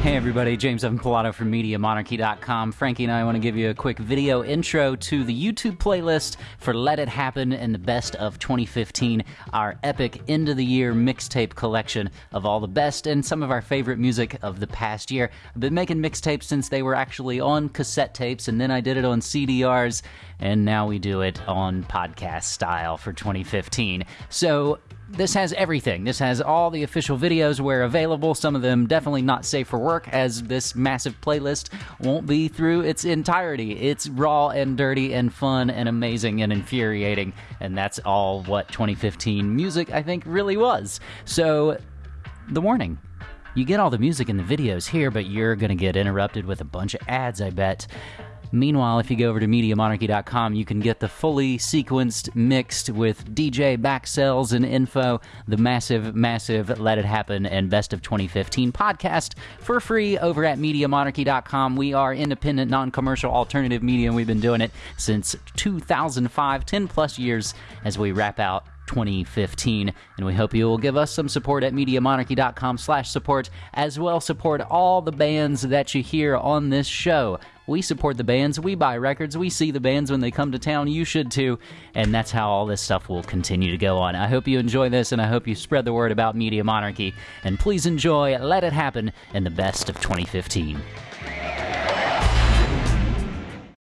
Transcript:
Hey everybody, James Evan Pilato from MediaMonarchy.com. Frankie and I want to give you a quick video intro to the YouTube playlist for Let It Happen and the Best of 2015, our epic end of the year mixtape collection of all the best and some of our favorite music of the past year. I've been making mixtapes since they were actually on cassette tapes, and then I did it on CDRs, and now we do it on podcast style for 2015. So this has everything. This has all the official videos where available, some of them definitely not safe for work, as this massive playlist won't be through its entirety. It's raw and dirty and fun and amazing and infuriating, and that's all what 2015 music, I think, really was. So, the warning. You get all the music in the videos here, but you're going to get interrupted with a bunch of ads, I bet. Meanwhile, if you go over to MediaMonarchy.com, you can get the fully sequenced, mixed with DJ backsells and info, the massive, massive Let It Happen and Best of 2015 podcast for free over at MediaMonarchy.com. We are independent, non commercial alternative media, and we've been doing it since 2005, 10 plus years as we wrap out 2015 and we hope you will give us some support at MediaMonarchy.com slash support as well support all the bands that you hear on this show we support the bands. We buy records. We see the bands when they come to town. You should too. And that's how all this stuff will continue to go on. I hope you enjoy this and i hope you spread the word about media monarchy. And please enjoy let it happen in the best of 2015